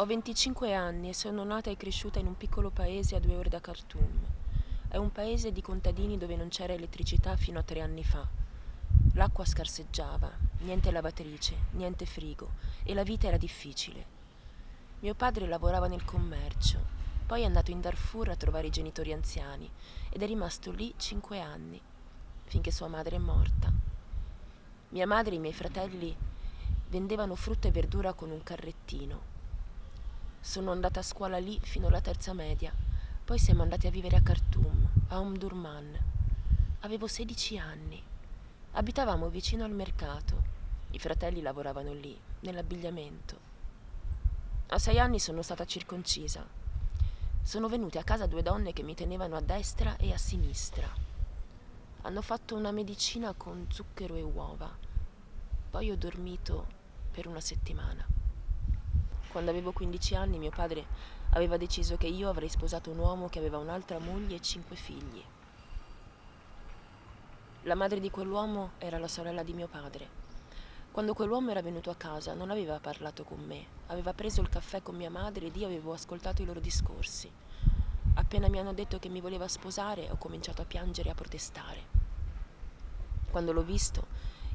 Ho 25 anni e sono nata e cresciuta in un piccolo paese a due ore da Khartoum. È un paese di contadini dove non c'era elettricità fino a tre anni fa. L'acqua scarseggiava, niente lavatrice, niente frigo e la vita era difficile. Mio padre lavorava nel commercio, poi è andato in Darfur a trovare i genitori anziani ed è rimasto lì cinque anni, finché sua madre è morta. Mia madre e i miei fratelli vendevano frutta e verdura con un carrettino sono andata a scuola lì fino alla terza media. Poi siamo andati a vivere a Khartoum, a Omdurman. Avevo 16 anni. Abitavamo vicino al mercato. I fratelli lavoravano lì, nell'abbigliamento. A sei anni sono stata circoncisa. Sono venute a casa due donne che mi tenevano a destra e a sinistra. Hanno fatto una medicina con zucchero e uova. Poi ho dormito per una settimana. Quando avevo 15 anni mio padre aveva deciso che io avrei sposato un uomo che aveva un'altra moglie e cinque figli. La madre di quell'uomo era la sorella di mio padre. Quando quell'uomo era venuto a casa non aveva parlato con me, aveva preso il caffè con mia madre ed io avevo ascoltato i loro discorsi. Appena mi hanno detto che mi voleva sposare ho cominciato a piangere e a protestare. Quando l'ho visto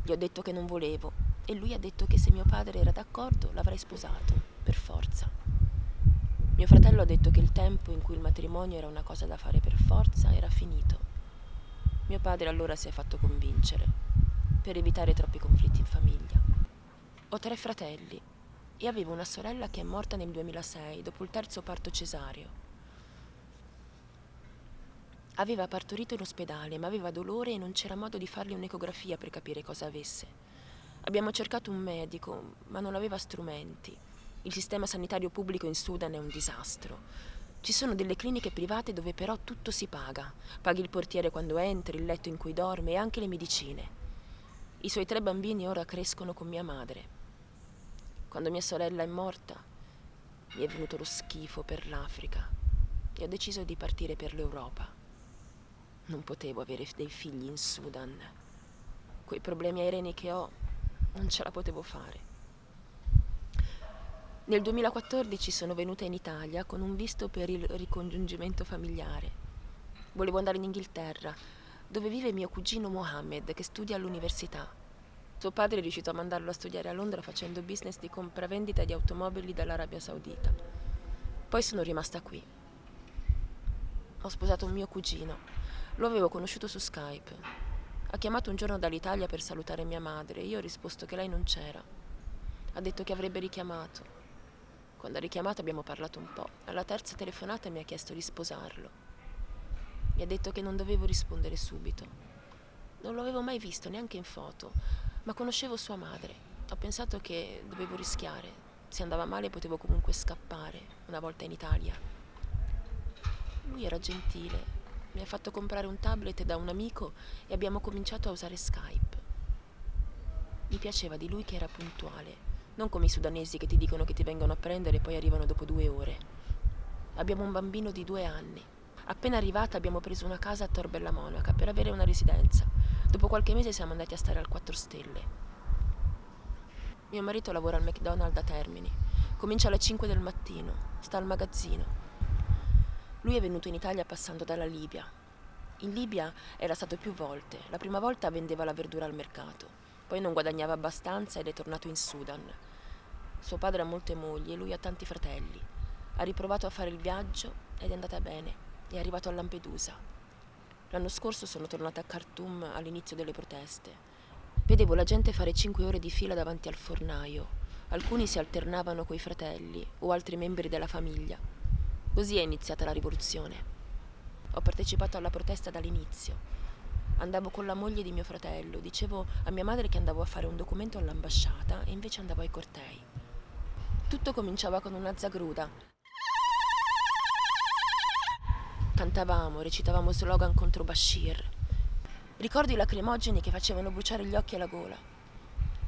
gli ho detto che non volevo e lui ha detto che se mio padre era d'accordo l'avrei sposato per forza. Mio fratello ha detto che il tempo in cui il matrimonio era una cosa da fare per forza era finito. Mio padre allora si è fatto convincere, per evitare troppi conflitti in famiglia. Ho tre fratelli e avevo una sorella che è morta nel 2006 dopo il terzo parto cesareo. Aveva partorito in ospedale, ma aveva dolore e non c'era modo di fargli un'ecografia per capire cosa avesse. Abbiamo cercato un medico, ma non aveva strumenti. Il sistema sanitario pubblico in Sudan è un disastro. Ci sono delle cliniche private dove però tutto si paga. Paghi il portiere quando entri, il letto in cui dorme e anche le medicine. I suoi tre bambini ora crescono con mia madre. Quando mia sorella è morta, mi è venuto lo schifo per l'Africa e ho deciso di partire per l'Europa. Non potevo avere dei figli in Sudan. Quei problemi aerei che ho, non ce la potevo fare. Nel 2014 sono venuta in Italia con un visto per il ricongiungimento familiare. Volevo andare in Inghilterra, dove vive mio cugino Mohammed, che studia all'università. Suo padre è riuscito a mandarlo a studiare a Londra facendo business di compravendita di automobili dall'Arabia Saudita. Poi sono rimasta qui. Ho sposato un mio cugino. Lo avevo conosciuto su Skype. Ha chiamato un giorno dall'Italia per salutare mia madre e io ho risposto che lei non c'era. Ha detto che avrebbe richiamato. Quando ha richiamato abbiamo parlato un po'. Alla terza telefonata mi ha chiesto di sposarlo. Mi ha detto che non dovevo rispondere subito. Non lo avevo mai visto, neanche in foto, ma conoscevo sua madre. Ho pensato che dovevo rischiare. Se andava male potevo comunque scappare, una volta in Italia. Lui era gentile. Mi ha fatto comprare un tablet da un amico e abbiamo cominciato a usare Skype. Mi piaceva di lui che era puntuale non come i sudanesi che ti dicono che ti vengono a prendere e poi arrivano dopo due ore. Abbiamo un bambino di due anni. Appena arrivata abbiamo preso una casa a Tor Bella Monaca per avere una residenza. Dopo qualche mese siamo andati a stare al 4 Stelle. Mio marito lavora al McDonald's a Termini. Comincia alle 5 del mattino. Sta al magazzino. Lui è venuto in Italia passando dalla Libia. In Libia era stato più volte. La prima volta vendeva la verdura al mercato. Poi non guadagnava abbastanza ed è tornato in Sudan. Suo padre ha molte mogli e lui ha tanti fratelli. Ha riprovato a fare il viaggio ed è andata bene. È arrivato a Lampedusa. L'anno scorso sono tornata a Khartoum all'inizio delle proteste. Vedevo la gente fare cinque ore di fila davanti al fornaio. Alcuni si alternavano coi fratelli o altri membri della famiglia. Così è iniziata la rivoluzione. Ho partecipato alla protesta dall'inizio Andavo con la moglie di mio fratello, dicevo a mia madre che andavo a fare un documento all'ambasciata e invece andavo ai cortei. Tutto cominciava con una zagruda. Cantavamo, recitavamo slogan contro Bashir. Ricordo i lacrimogeni che facevano bruciare gli occhi e la gola.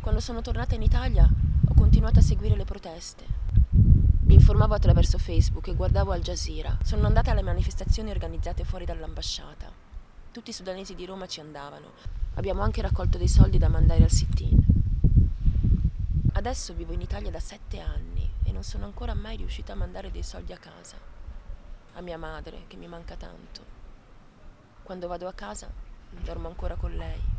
Quando sono tornata in Italia ho continuato a seguire le proteste. Mi informavo attraverso Facebook e guardavo Al Jazeera. Sono andata alle manifestazioni organizzate fuori dall'ambasciata. Tutti i sudanesi di Roma ci andavano. Abbiamo anche raccolto dei soldi da mandare al sit-in. Adesso vivo in Italia da sette anni e non sono ancora mai riuscita a mandare dei soldi a casa, a mia madre che mi manca tanto. Quando vado a casa dormo ancora con lei.